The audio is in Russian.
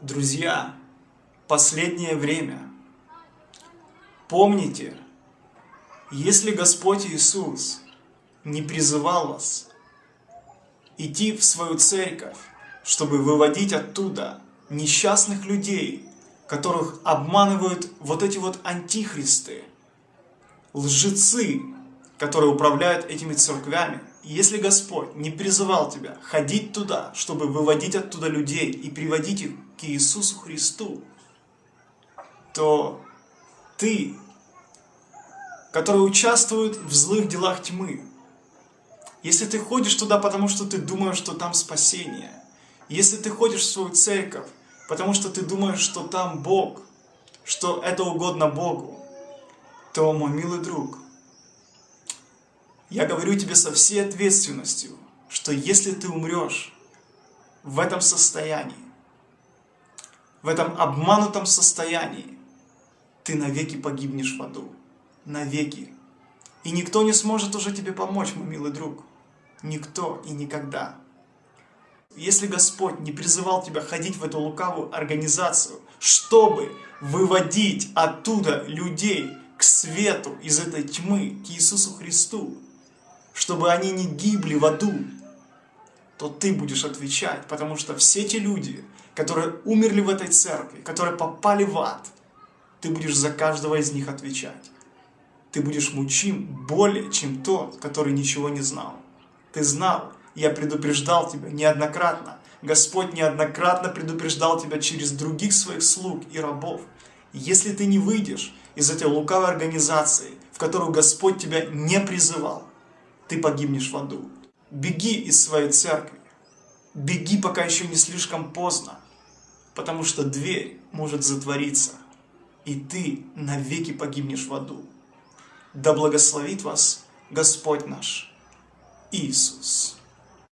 Друзья, последнее время. Помните, если Господь Иисус не призывал вас идти в свою церковь, чтобы выводить оттуда несчастных людей, которых обманывают вот эти вот антихристы, лжецы, которые управляют этими церквями, если Господь не призывал тебя ходить туда, чтобы выводить оттуда людей и приводить их к Иисусу Христу, то ты, который участвует в злых делах тьмы, если ты ходишь туда, потому что ты думаешь, что там спасение, если ты ходишь в свою церковь, потому что ты думаешь, что там Бог, что это угодно Богу, то, мой милый друг, я говорю тебе со всей ответственностью, что если ты умрешь в этом состоянии, в этом обманутом состоянии, ты навеки погибнешь в аду. Навеки. И никто не сможет уже тебе помочь, мой милый друг. Никто и никогда. Если Господь не призывал тебя ходить в эту лукавую организацию, чтобы выводить оттуда людей к свету из этой тьмы, к Иисусу Христу, чтобы они не гибли в аду, то ты будешь отвечать, потому что все те люди, которые умерли в этой церкви, которые попали в ад, ты будешь за каждого из них отвечать. Ты будешь мучим более, чем тот, который ничего не знал. Ты знал, я предупреждал тебя неоднократно. Господь неоднократно предупреждал тебя через других своих слуг и рабов. Если ты не выйдешь из этой лукавой организации, в которую Господь тебя не призывал, ты погибнешь в аду. Беги из своей церкви. Беги, пока еще не слишком поздно. Потому что дверь может затвориться. И ты навеки погибнешь в аду. Да благословит вас Господь наш Иисус.